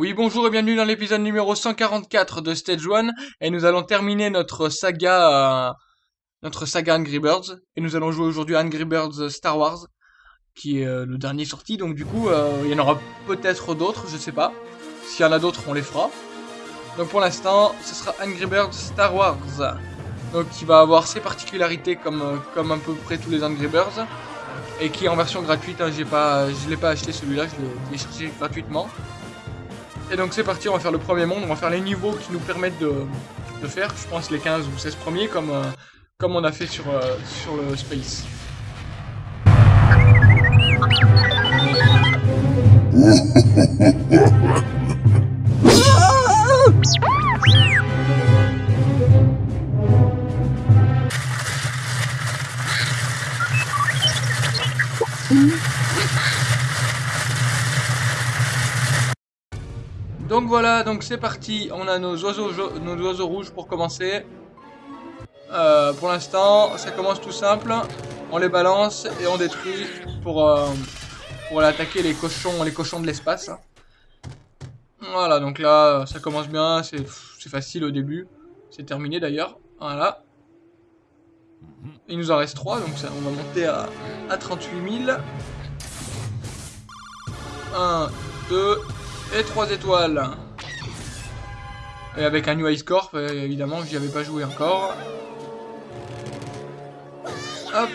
Oui, bonjour et bienvenue dans l'épisode numéro 144 de Stage 1 et nous allons terminer notre saga euh, notre Angry Birds et nous allons jouer aujourd'hui Angry Birds Star Wars qui est euh, le dernier sorti donc du coup euh, il y en aura peut-être d'autres, je sais pas. S'il y en a d'autres, on les fera. Donc pour l'instant, ce sera Angry Birds Star Wars. Donc qui va avoir ses particularités comme à peu près tous les Angry Birds et qui est en version gratuite, hein, j'ai je l'ai pas acheté celui-là, je l'ai téléchargé gratuitement. Et donc c'est parti, on va faire le premier monde, on va faire les niveaux qui nous permettent de, faire, je pense, les 15 ou 16 premiers, comme, euh, comme on a fait sur, euh, sur le Space. parti. On a nos oiseaux, nos oiseaux rouges pour commencer. Euh, pour l'instant, ça commence tout simple. On les balance et on détruit pour, euh, pour attaquer les cochons, les cochons de l'espace. Voilà, donc là, ça commence bien. C'est facile au début. C'est terminé d'ailleurs. Voilà. Il nous en reste 3, donc on va monter à, à 38 000. 1, 2, et 3 étoiles. Et avec un New Ice Corp, euh, évidemment, j'y avais pas joué encore. Hop.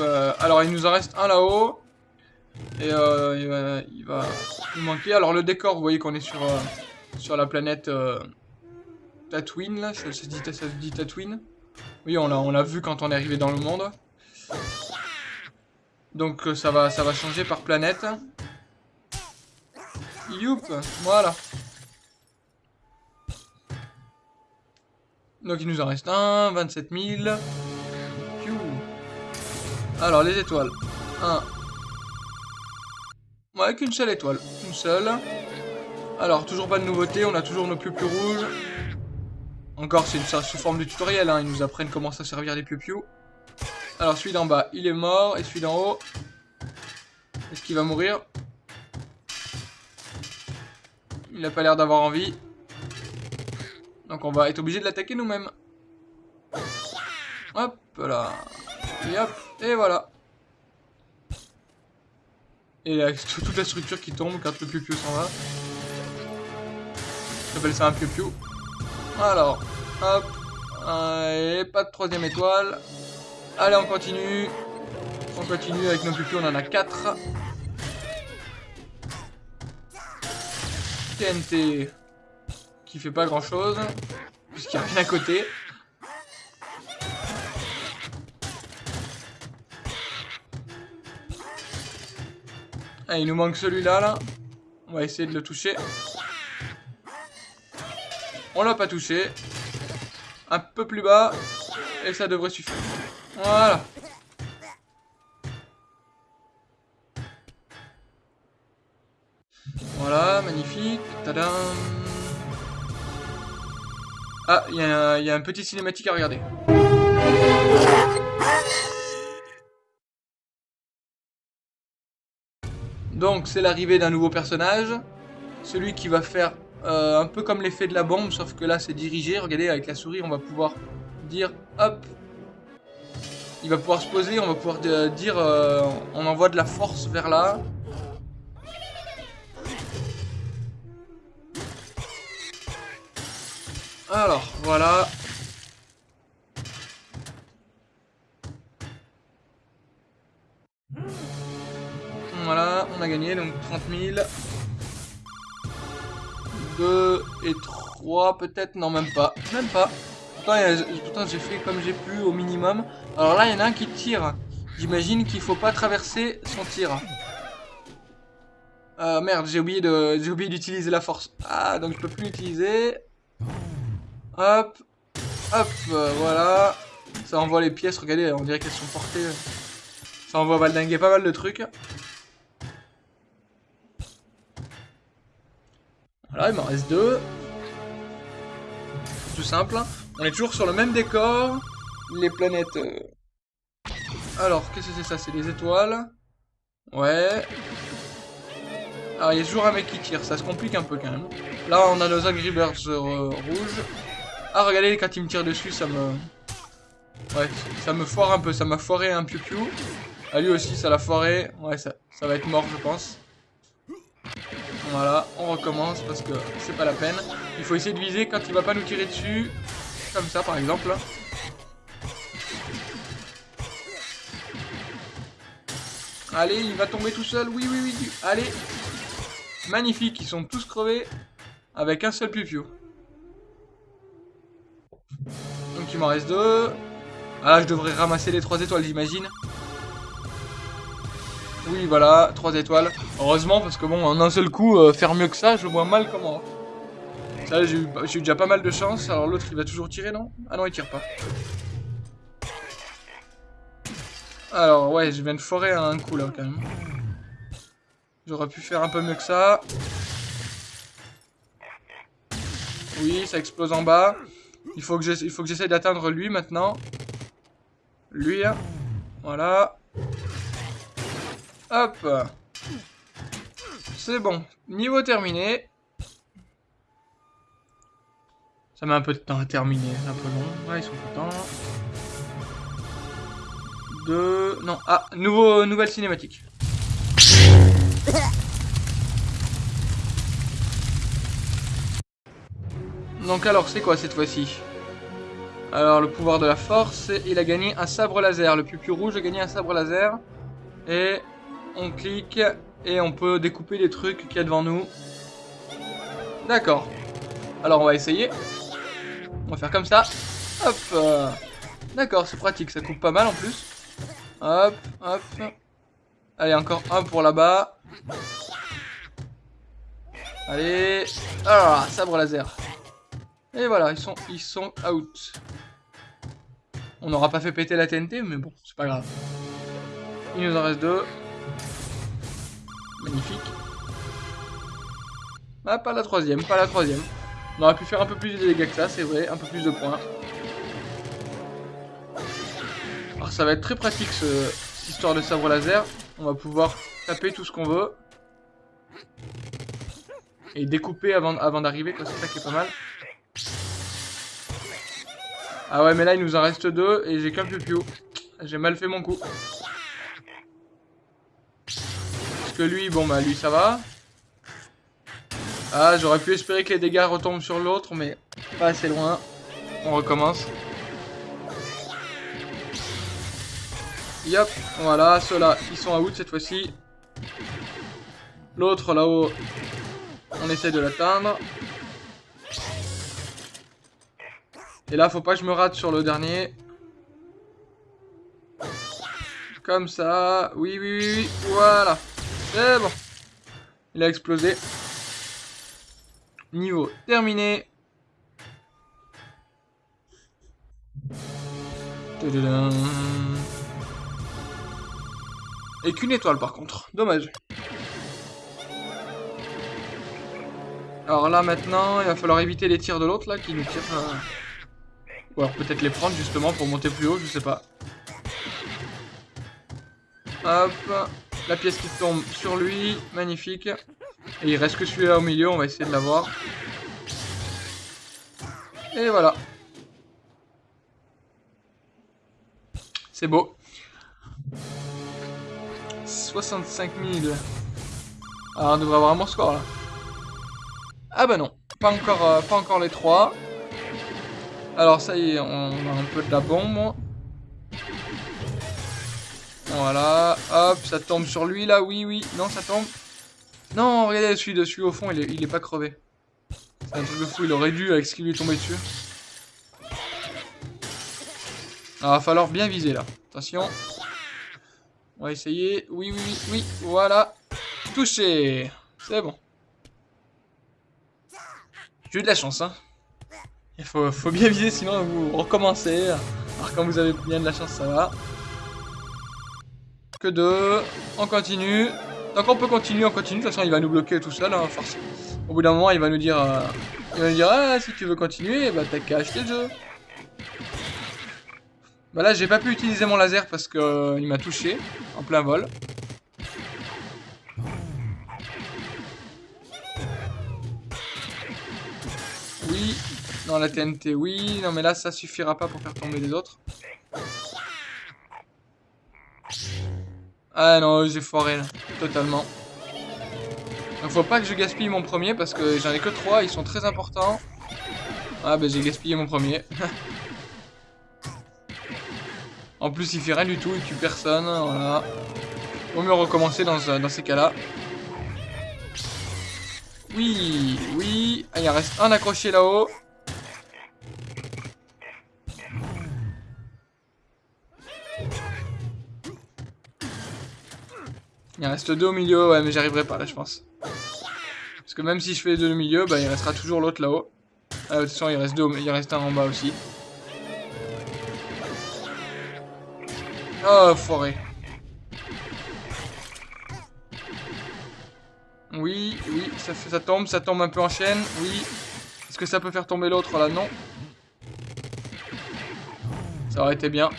Euh, alors, il nous en reste un là-haut. Et euh, il, va, nous manquer. Alors, le décor, vous voyez qu'on est sur, sur la planète Tatooine, là. Ça, se dit, Tatooine. Oui, on l'a vu quand on est arrivé dans le monde. Donc euh, ça va, ça va changer par planète. Youp, voilà. Donc il nous en reste un, 27 000. Alors les étoiles. Un. Ouais, qu'une seule étoile. Une seule. Alors, toujours pas de nouveauté, on a toujours nos piou rouges. Encore, c'est sous forme de tutoriel, hein. ils nous apprennent comment ça servir les piou alors celui d'en bas, il est mort. Et celui d'en haut, est-ce qu'il va mourir? Il n'a pas l'air d'avoir envie. Donc on va être obligé de l'attaquer nous-mêmes. Hop là. Et hop. Et voilà. Et là, toute la structure qui tombe quand le piu s'en va. J'appelle ça un piu Alors, hop. Et pas de troisième étoile. Allez, on continue. On continue avec nos pupilles, on en a 4. Qui fait pas grand chose, puisqu'il n'y a rien à côté. Ah, il nous manque celui-là, là. On va essayer de le toucher. On l'a pas touché. Un peu plus bas. Et ça devrait suffire. Voilà. Voilà, magnifique. Tadam. Ah, il y, a un petit cinématique à regarder. Donc, c'est l'arrivée d'un nouveau personnage. Celui qui va faire euh, un peu comme l'effet de la bombe, sauf que là, c'est dirigé. Regardez, avec la souris, on va pouvoir dire, hop, il va pouvoir se poser, on va pouvoir dire euh, on envoie de la force vers là. Alors, voilà. Voilà, on a gagné, donc 30 000. 2 et 3 peut-être, non même pas, même pas. Pourtant, j'ai fait comme j'ai pu au minimum. Alors là, il y en a un qui tire. J'imagine qu'il faut pas traverser son tir. Euh, merde, j'ai oublié d'utiliser la force. Ah, donc je peux plus l'utiliser. Hop, hop, voilà. Ça envoie les pièces. Regardez, on dirait qu'elles sont portées. Ça envoie valdinguer pas mal de trucs. Voilà, il m'en reste deux. Tout simple. On est toujours sur le même décor. Les planètes... Euh. Alors, qu'est-ce que c'est ça? C'est des étoiles. Ouais. Alors, il y a toujours un mec qui tire, ça se complique un peu quand même. Là, on a nos Angry Birds euh, rouges. Ah, regardez, quand il me tire dessus, ça me... Ouais, ça me foire un peu, ça m'a foiré un piou-piou. Ah, lui aussi, ça l'a foiré. Ouais, ça, ça va être mort, je pense. Voilà, on recommence parce que c'est pas la peine. Il faut essayer de viser quand il va pas nous tirer dessus. Comme ça, par exemple. Allez, il va tomber tout seul. Oui, oui, oui. Allez. Magnifique, ils sont tous crevés. Avec un seul piou Donc il m'en reste deux. Ah là, je devrais ramasser les trois étoiles, j'imagine. Oui, voilà, 3 étoiles. Heureusement, parce que bon, en un seul coup, euh, faire mieux que ça, je vois mal comment. Ça, j'ai eu, eu, déjà pas mal de chance. Alors l'autre, il va toujours tirer, non? Ah non, il tire pas. Alors, ouais, je viens de forer un coup, là, quand même. J'aurais pu faire un peu mieux que ça. Oui, ça explose en bas. Il faut que j'essaie d'atteindre lui, maintenant. Lui, hein. Voilà. Hop. C'est bon. Niveau terminé. Ça met un peu de temps à terminer. Un peu long. Ouais, ils sont contents. Deux... Non. Ah, nouveau, nouvelle cinématique. Donc alors, c'est quoi cette fois-ci? Alors, le pouvoir de la force, il a gagné un sabre laser. Le plus rouge a gagné un sabre laser. Et on clique et on peut découper les trucs qu'il y a devant nous. D'accord. Alors on va essayer. On va faire comme ça. Hop. D'accord, c'est pratique, ça coupe pas mal en plus. Hop, hop. Allez, encore un pour là-bas. Allez. Ah, sabre laser. Et voilà, ils sont, ils sont out. On n'aura pas fait péter la TNT, mais bon, c'est pas grave. Il nous en reste deux. Magnifique. Ah, pas la troisième, pas la troisième. On aurait pu faire un peu plus de dégâts que ça, c'est vrai, un peu plus de points. Alors ça va être très pratique ce, cette histoire de sabre laser. On va pouvoir taper tout ce qu'on veut. Et découper avant, avant d'arriver, c'est ça qui est pas mal. Ah ouais, mais là il nous en reste deux et j'ai qu'un piou J'ai mal fait mon coup. que lui, bon bah lui ça va. Ah, j'aurais pu espérer que les dégâts retombent sur l'autre, mais pas assez loin. On recommence. Yop, voilà, ceux-là, ils sont out cette fois-ci. L'autre là-haut, on essaie de l'atteindre. Et là, faut pas que je me rate sur le dernier. Comme ça. Oui, oui, oui. Voilà. C'est bon. Il a explosé. Niveau terminé. Et qu'une étoile par contre. Dommage. Alors là maintenant, il va falloir éviter les tirs de l'autre là qui nous tire. Euh, ou alors peut-être les prendre justement pour monter plus haut, je sais pas. Hop. La pièce qui tombe sur lui. Magnifique. Et il reste que celui-là au milieu. On va essayer de l'avoir. Et voilà. C'est beau. 65 000. Ah, on devrait avoir un bon score là. Ah bah non. Pas encore, euh, pas encore les trois. Alors ça y est, on a un peu de la bombe. Voilà, hop, ça tombe sur lui là, oui, oui, non, ça tombe. Non, regardez, celui dessus au fond, il est, il est pas crevé. C'est un truc de fou, il aurait dû avec ce qui lui est tombé dessus. Alors, ah, va falloir bien viser là. Attention. On va essayer. Oui, oui, oui, oui, voilà. Touché. C'est bon. J'ai eu de la chance, hein. Il faut, faut bien viser, sinon vous recommencez. Alors quand vous avez bien de la chance, ça va que deux. On continue. Donc on peut continuer, on continue. De toute façon, il va nous bloquer tout seul, hein, Au bout d'un moment, il va nous dire... Euh, il va nous dire, ah, si tu veux continuer, bah t'as qu'à acheter le jeu. Bah là, j'ai pas pu utiliser mon laser parce que euh, il m'a touché en plein vol. Non, la TNT, oui. Non, mais là, ça suffira pas pour faire tomber les autres. Ah non, j'ai foiré, là. Totalement. Donc, faut pas que je gaspille mon premier, parce que j'en ai que trois. Ils sont très importants. Ah, bah, j'ai gaspillé mon premier. en plus, il fait rien du tout. Il tue personne. Voilà. Vaut mieux recommencer dans, dans ces cas-là. Oui, oui. Ah, il en reste un accroché là-haut. Il en reste deux au milieu, ouais, mais j'arriverai pas là, je pense. Parce que même si je fais deux au milieu, bah, il restera toujours l'autre là-haut. Ah, de toute façon, il reste, deux, il reste un en bas aussi. Oh, forêt. Oui, oui, ça tombe, ça tombe un peu en chaîne, oui. Est-ce que ça peut faire tomber l'autre là? Non. Ça aurait été bien.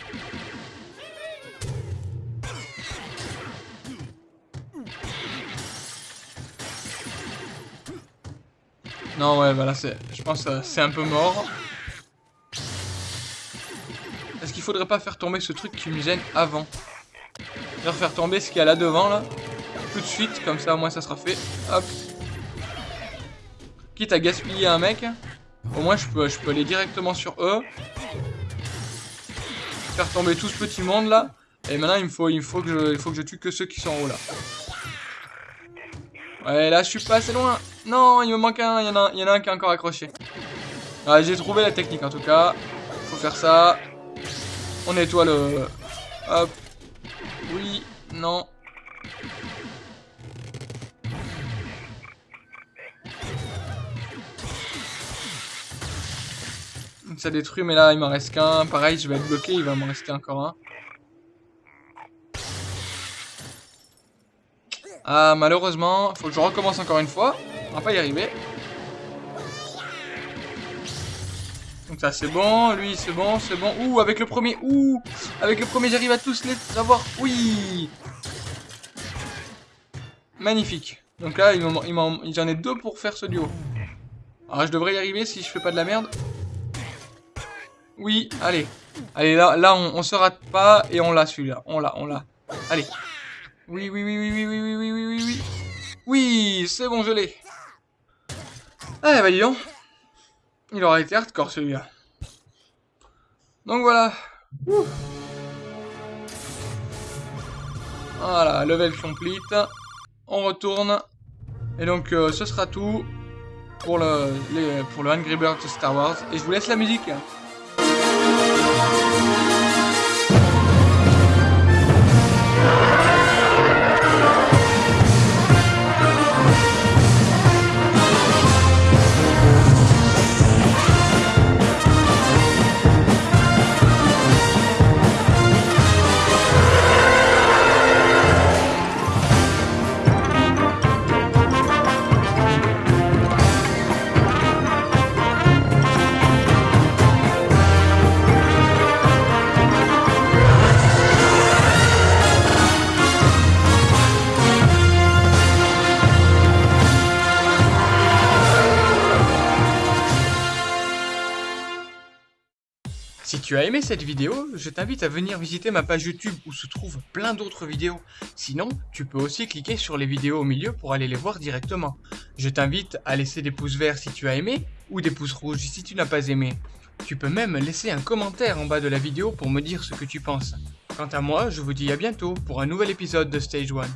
Non, ouais, bah là, je pense que c'est un peu mort. Est-ce qu'il faudrait pas faire tomber ce truc qui me gêne avant? Faire faire tomber ce qu'il y a là devant, là tout de suite, comme ça au moins ça sera fait. Hop. Quitte à gaspiller un mec, au moins je peux, je peux aller directement sur eux. Faire tomber tout ce petit monde là. Et maintenant il me faut, il faut, que, je, il faut que je tue que ceux qui sont en haut là. Ouais là je suis pas assez loin. Non il me manque un, il y en a, il y en a un qui est encore accroché. Ouais, j'ai trouvé la technique en tout cas. Faut faire ça. On nettoie le... Hop. Oui. Non. ça détruit, mais là, il m'en reste qu'un. Pareil, je vais être bloqué, il va m'en rester encore un. Ah, malheureusement, faut que je recommence encore une fois. On va pas y arriver. Donc ça, c'est bon. Lui, c'est bon, c'est bon. Ouh, avec le premier. Ouh, avec le premier, j'arrive à tous les avoir. Oui. Magnifique. Donc là, j'en ai deux pour faire ce duo. Alors, je devrais y arriver si je fais pas de la merde. Oui, allez. Allez, là, là on, se rate pas et on l'a celui-là. On l'a, on l'a. Allez. Oui, oui, oui, oui, oui, oui, oui, oui, oui, oui, oui. Oui, c'est bon, je l'ai. Allez, bah dis. Il aura été hardcore celui-là. Donc voilà. Voilà, level complete. On retourne. Et donc, euh, ce sera tout pour le, pour le Angry Birds Star Wars. Et je vous laisse la musique. Si tu as aimé cette vidéo, je t'invite à venir visiter ma page YouTube où se trouvent plein d'autres vidéos. Sinon, tu peux aussi cliquer sur les vidéos au milieu pour aller les voir directement. Je t'invite à laisser des pouces verts si tu as aimé ou des pouces rouges si tu n'as pas aimé. Tu peux même laisser un commentaire en bas de la vidéo pour me dire ce que tu penses. Quant à moi, je vous dis à bientôt pour un nouvel épisode de Stage 1.